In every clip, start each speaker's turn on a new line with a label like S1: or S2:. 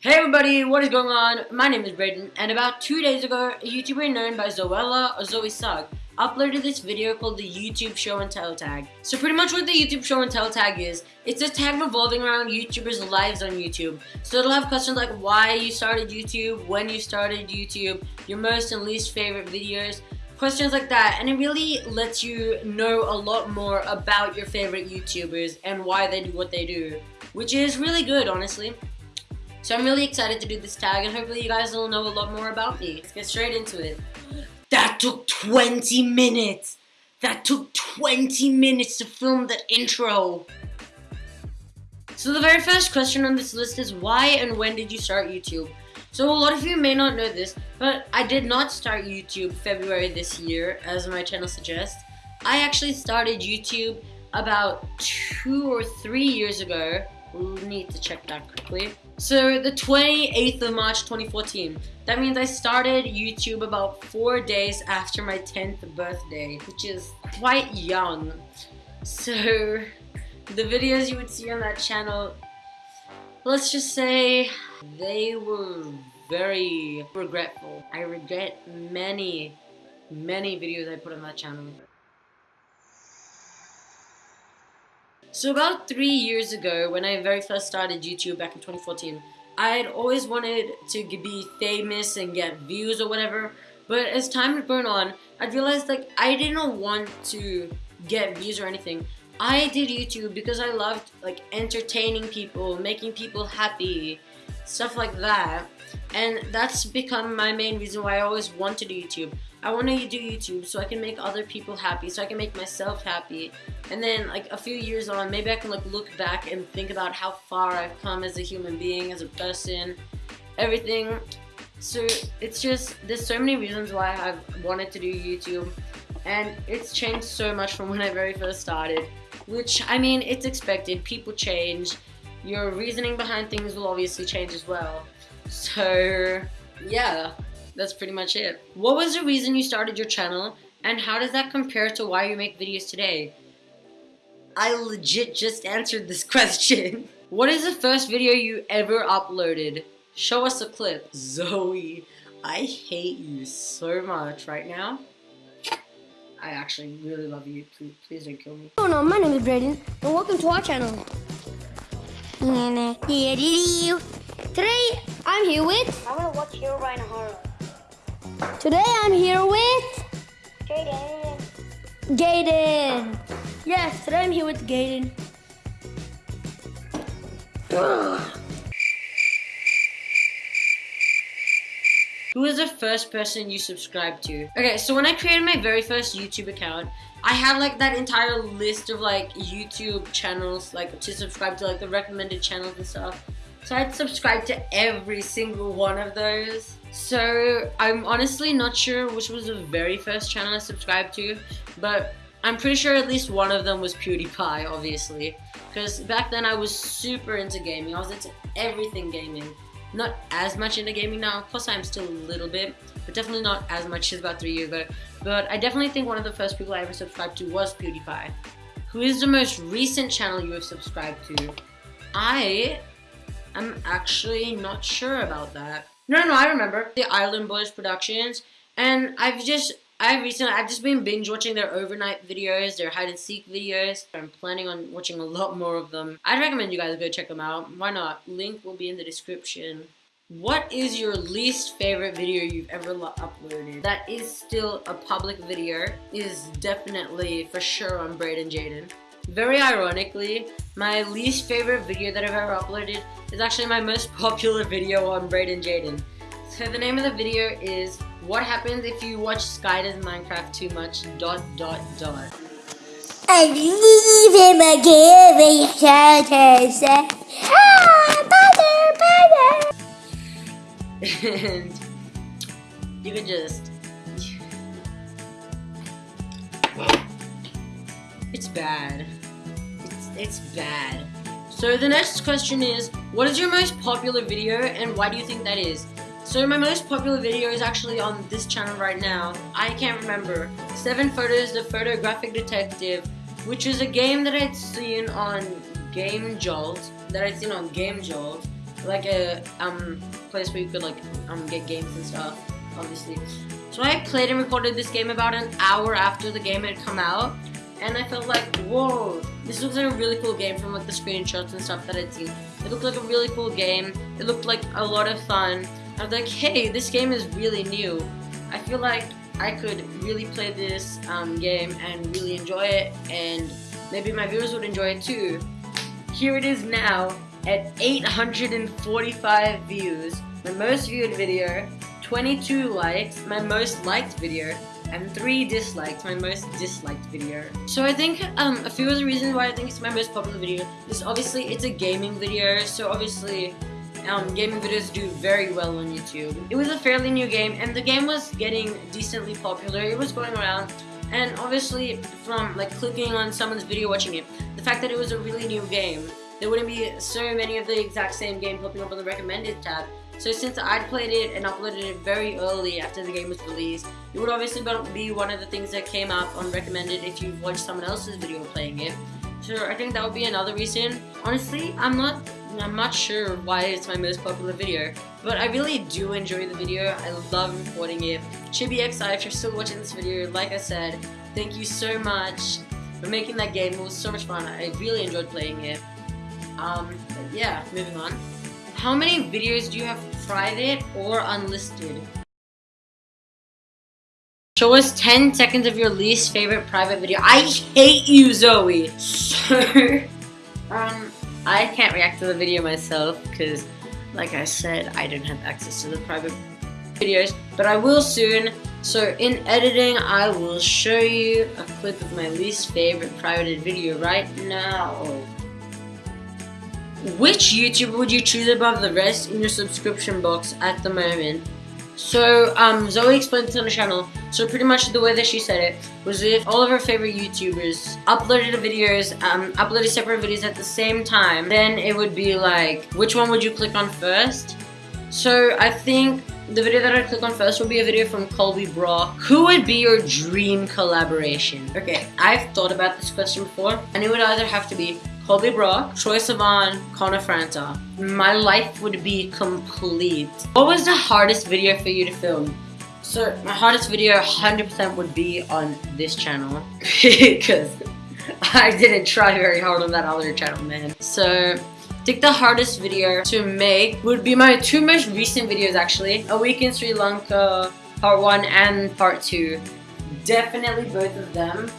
S1: Hey everybody, what is going on? My name is Braden, and about two days ago, a YouTuber known by Zoella or Zoe Sugg uploaded this video called the YouTube Show and Tell tag. So pretty much what the YouTube Show and Tell tag is, it's a tag revolving around YouTubers' lives on YouTube. So it'll have questions like why you started YouTube, when you started YouTube, your most and least favorite videos, questions like that and it really lets you know a lot more about your favorite YouTubers and why they do what they do which is really good honestly so I'm really excited to do this tag and hopefully you guys will know a lot more about me. Let's get straight into it. That took 20 minutes! That took 20 minutes to film that intro! So the very first question on this list is why and when did you start YouTube? So a lot of you may not know this, but I did not start YouTube February this year, as my channel suggests. I actually started YouTube about two or three years ago. We'll need to check that quickly. So the 28th of March 2014. That means I started YouTube about four days after my 10th birthday, which is quite young. So the videos you would see on that channel, let's just say they were very regretful. I regret many, many videos I put on that channel. So about three years ago, when I very first started YouTube back in 2014, I had always wanted to be famous and get views or whatever, but as time had gone on, I realized like I didn't want to get views or anything. I did YouTube because I loved like entertaining people, making people happy, stuff like that. And that's become my main reason why I always wanted YouTube. I want to do YouTube so I can make other people happy, so I can make myself happy. And then like a few years on, maybe I can like look back and think about how far I've come as a human being, as a person, everything. So it's just, there's so many reasons why I've wanted to do YouTube. And it's changed so much from when I very first started. Which, I mean, it's expected. People change. Your reasoning behind things will obviously change as well. So, yeah that's pretty much it. What was the reason you started your channel and how does that compare to why you make videos today? I legit just answered this question. what is the first video you ever uploaded? Show us a clip. Zoe, I hate you so much right now. I actually really love you. Please, please don't kill me.
S2: Oh no, my name is Braden, and welcome to our channel. Today, I'm here with...
S3: I want to watch Herobrine Horror.
S2: Today I'm here with
S3: Jaden.
S2: Gaiden. Yes, today I'm here with Gaiden.
S1: Who was the first person you subscribed to? Okay, so when I created my very first YouTube account, I had like that entire list of like YouTube channels like to subscribe to like the recommended channels and stuff. So I'd subscribe to every single one of those. So I'm honestly not sure which was the very first channel I subscribed to, but I'm pretty sure at least one of them was PewDiePie, obviously. Because back then I was super into gaming. I was into everything gaming. Not as much into gaming now. Of course I'm still a little bit, but definitely not as much as about three years ago. But I definitely think one of the first people I ever subscribed to was PewDiePie. Who is the most recent channel you have subscribed to? I am actually not sure about that. No, no, I remember the Ireland Boys Productions, and I've just I recently I've just been binge watching their overnight videos, their hide and seek videos. I'm planning on watching a lot more of them. I'd recommend you guys go check them out. Why not? Link will be in the description. What is your least favorite video you've ever uploaded? That is still a public video. Is definitely for sure on Braden Jaden. Very ironically, my least favorite video that I've ever uploaded is actually my most popular video on Braden Jaden. So the name of the video is What Happens If You Watch Sky Does Minecraft Too Much dot dot dot.
S2: I leave him again shelters. Ah, mother,
S1: mother. and you can just it's bad. It's bad. So the next question is, what is your most popular video and why do you think that is? So my most popular video is actually on this channel right now. I can't remember. Seven Photos, The Photographic Detective, which is a game that I'd seen on Game Jolt, that I'd seen on Game Jolt, like a um place where you could like um get games and stuff, obviously. So I played and recorded this game about an hour after the game had come out, and I felt like, whoa, this looks like a really cool game from like the screenshots and stuff that I'd seen. It looked like a really cool game. It looked like a lot of fun. I was like, hey, this game is really new. I feel like I could really play this um, game and really enjoy it, and maybe my viewers would enjoy it too. Here it is now at 845 views, my most viewed video, 22 likes, my most liked video, and 3 dislikes, my most disliked video. So I think um, a few of the reasons why I think it's my most popular video is obviously it's a gaming video, so obviously um, gaming videos do very well on YouTube. It was a fairly new game, and the game was getting decently popular. It was going around, and obviously from like clicking on someone's video watching it, the fact that it was a really new game, there wouldn't be so many of the exact same game popping up on the recommended tab. So since I'd played it and uploaded it very early after the game was released, it would obviously be one of the things that came up on recommended if you watched someone else's video playing it. So I think that would be another reason. Honestly, I'm not I'm not sure why it's my most popular video, but I really do enjoy the video. I love recording it. ChibiXI, if you're still watching this video, like I said, thank you so much for making that game. It was so much fun. I really enjoyed playing it. Um, yeah, moving on. How many videos do you have private or unlisted? Show us 10 seconds of your least favorite private video. I hate you, Zoe! Um, I can't react to the video myself because, like I said, I don't have access to the private videos, but I will soon. So in editing, I will show you a clip of my least favorite private video right now. Which YouTuber would you choose above the rest in your subscription box at the moment? So, um, Zoe explained this on the channel. So pretty much the way that she said it was if all of her favorite YouTubers uploaded videos, um, uploaded separate videos at the same time, then it would be like, which one would you click on first? So I think the video that I'd click on first would be a video from Colby Brock. Who would be your dream collaboration? Okay, I've thought about this question before, and it would either have to be Colby Brock, Troye Sivan, Connor Franta. My life would be complete. What was the hardest video for you to film? So my hardest video 100% would be on this channel because I didn't try very hard on that other channel, man. So I think the hardest video to make would be my two most recent videos actually. A Week in Sri Lanka, part one and part two. Definitely both of them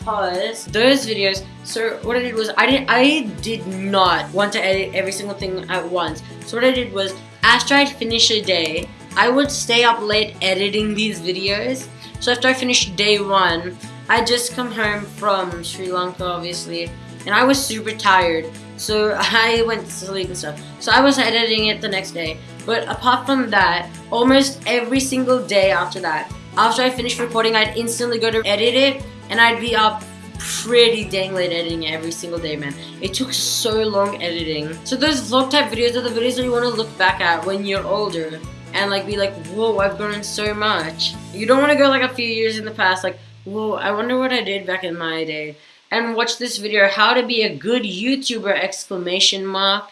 S1: because those videos so what I did was I did I did not want to edit every single thing at once. So what I did was after I'd finish a day I would stay up late editing these videos. So after I finished day one I just come home from Sri Lanka obviously and I was super tired. So I went to sleep and stuff. So I was editing it the next day. But apart from that almost every single day after that after I finished recording I'd instantly go to edit it and I'd be up pretty dang late editing every single day, man. It took so long editing. So those vlog type videos are the videos that you want to look back at when you're older and like be like, whoa, I've grown so much. You don't want to go like a few years in the past, like, whoa, I wonder what I did back in my day. And watch this video, how to be a good YouTuber, exclamation mark.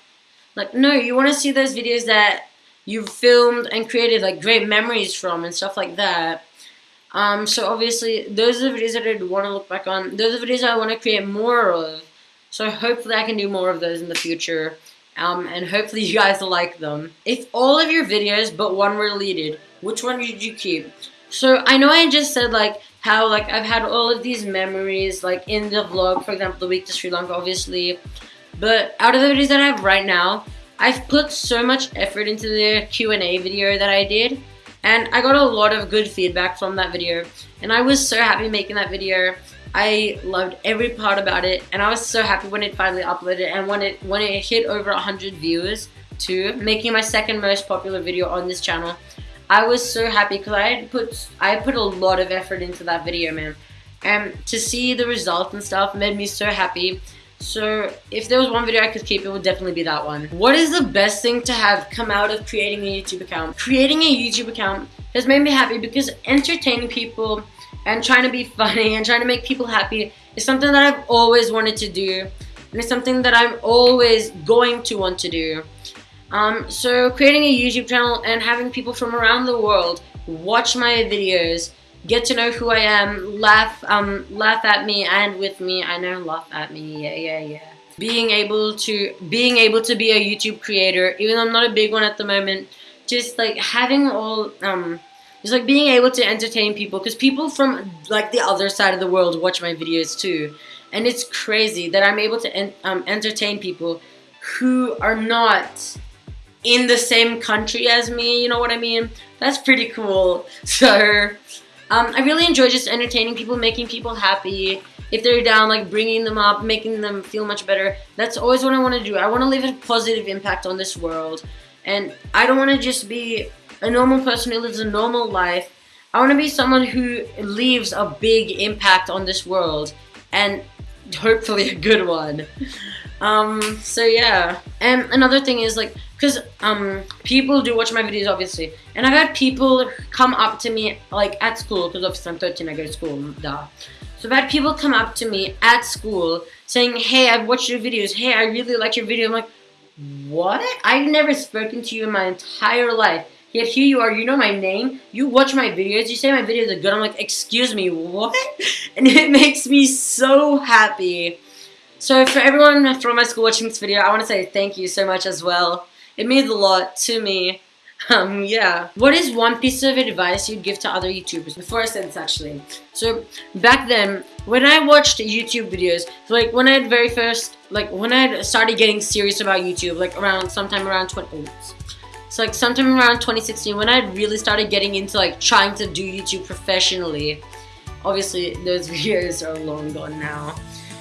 S1: Like, no, you want to see those videos that you've filmed and created like great memories from and stuff like that. Um, so obviously, those are the videos that I want to look back on. Those are the videos I want to create more of. So hopefully I can do more of those in the future. Um, and hopefully you guys like them. If all of your videos but one were deleted, which one would you keep? So I know I just said like how like I've had all of these memories like in the vlog, for example, the week to Sri Lanka, obviously. But out of the videos that I have right now, I've put so much effort into the Q&A video that I did. And I got a lot of good feedback from that video. And I was so happy making that video. I loved every part about it. And I was so happy when it finally uploaded and when it when it hit over 100 views too, making my second most popular video on this channel. I was so happy because I put I put a lot of effort into that video, man. And to see the result and stuff made me so happy. So if there was one video I could keep, it would definitely be that one. What is the best thing to have come out of creating a YouTube account? Creating a YouTube account has made me happy because entertaining people and trying to be funny and trying to make people happy is something that I've always wanted to do. And it's something that I'm always going to want to do. Um, so creating a YouTube channel and having people from around the world watch my videos, get to know who I am, laugh, um, laugh at me and with me. I know, laugh at me. Yeah, yeah, yeah. Being able to, being able to be a YouTube creator, even though I'm not a big one at the moment. Just like having all, um, just like being able to entertain people, because people from like the other side of the world watch my videos too, and it's crazy that I'm able to en um, entertain people who are not in the same country as me, you know what I mean? That's pretty cool. So, um, I really enjoy just entertaining people, making people happy. If they're down, like bringing them up, making them feel much better. That's always what I want to do. I want to leave a positive impact on this world. And I don't want to just be a normal person who lives a normal life. I want to be someone who leaves a big impact on this world. And hopefully a good one. Um, so yeah. And another thing is like, because um, people do watch my videos obviously, and I've had people come up to me like at school, because obviously I'm 13, I go to school, duh. So I've had people come up to me at school saying, hey, I've watched your videos, hey, I really like your video. I'm like, what? I've never spoken to you in my entire life. Yet here you are, you know my name, you watch my videos, you say my videos are good. I'm like, excuse me, what? And it makes me so happy. So for everyone from my school watching this video, I want to say thank you so much as well. It means a lot to me. Um, yeah. What is one piece of advice you'd give to other YouTubers? Before I say this actually. So, back then, when I watched YouTube videos, like when I had very first, like when I started getting serious about YouTube, like around, sometime around 20, oops. So like sometime around 2016 when I really started getting into like trying to do YouTube professionally. Obviously those videos are long gone now.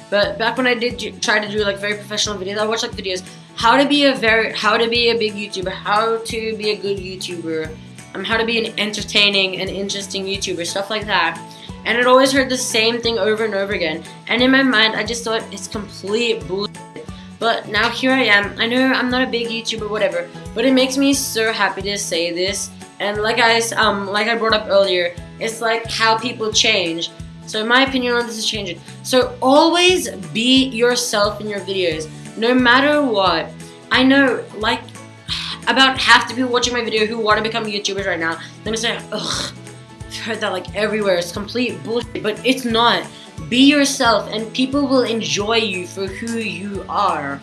S1: But back when I did try to do like very professional videos, I watched like videos how to be a very how to be a big YouTuber, how to be a good YouTuber, um, how to be an entertaining and interesting YouTuber, stuff like that. And it always heard the same thing over and over again. And in my mind, I just thought it's complete bullshit. But now here I am. I know I'm not a big YouTuber, whatever, but it makes me so happy to say this. And like I um like I brought up earlier, it's like how people change. So in my opinion on this is changing. So always be yourself in your videos no matter what. I know, like, about half the people watching my video who want to become YouTubers right now, let me say, ugh, I've heard that like everywhere, it's complete bullshit, but it's not. Be yourself and people will enjoy you for who you are.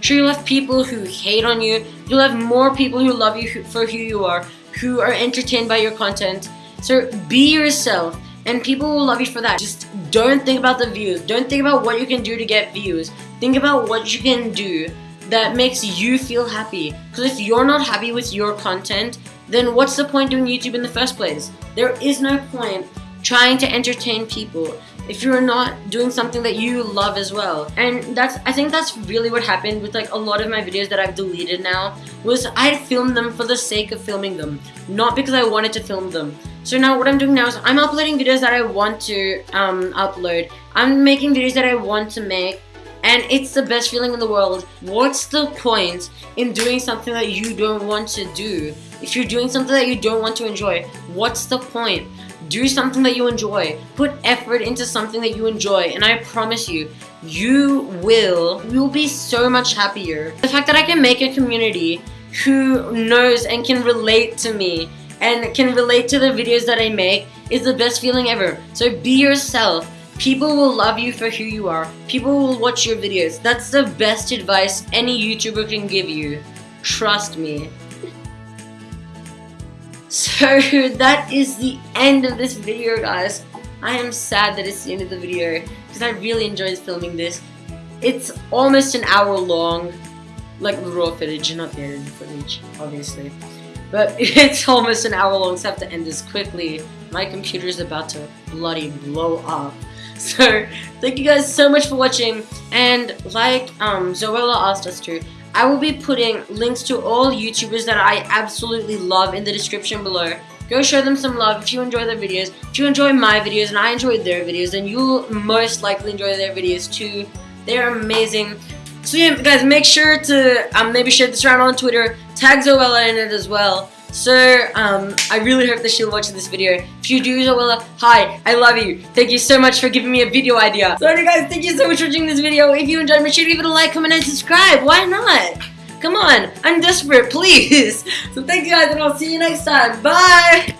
S1: Sure, you'll have people who hate on you, you'll have more people who love you for who you are, who are entertained by your content. So be yourself and people will love you for that. Just don't think about the views. Don't think about what you can do to get views. Think about what you can do that makes you feel happy. Because if you're not happy with your content, then what's the point doing YouTube in the first place? There is no point trying to entertain people if you're not doing something that you love as well. And that's I think that's really what happened with like a lot of my videos that I've deleted now was I filmed them for the sake of filming them, not because I wanted to film them. So now what I'm doing now is I'm uploading videos that I want to um, upload. I'm making videos that I want to make and it's the best feeling in the world. What's the point in doing something that you don't want to do? If you're doing something that you don't want to enjoy, what's the point? Do something that you enjoy. Put effort into something that you enjoy and I promise you, you will, you'll be so much happier. The fact that I can make a community who knows and can relate to me and can relate to the videos that I make is the best feeling ever. So be yourself. People will love you for who you are. People will watch your videos. That's the best advice any YouTuber can give you. Trust me. So that is the end of this video guys. I am sad that it's the end of the video because I really enjoyed filming this. It's almost an hour long, like the raw footage, not the edited footage, obviously. But it's almost an hour long, so I have to end this quickly. My computer is about to bloody blow up. So, thank you guys so much for watching, and like um, Zoella asked us to, I will be putting links to all YouTubers that I absolutely love in the description below. Go show them some love if you enjoy their videos. If you enjoy my videos and I enjoy their videos, then you'll most likely enjoy their videos too. They're amazing. So yeah, guys, make sure to um, maybe share this around on Twitter. Tag Zoella in it as well. So, um, I really hope that she'll watch this video. If you do, Zoella, hi, I love you. Thank you so much for giving me a video idea. So, anyway, guys, thank you so much for watching this video. If you enjoyed, make sure to give it a like, comment, and subscribe. Why not? Come on, I'm desperate, please. So thank you guys, and I'll see you next time. Bye.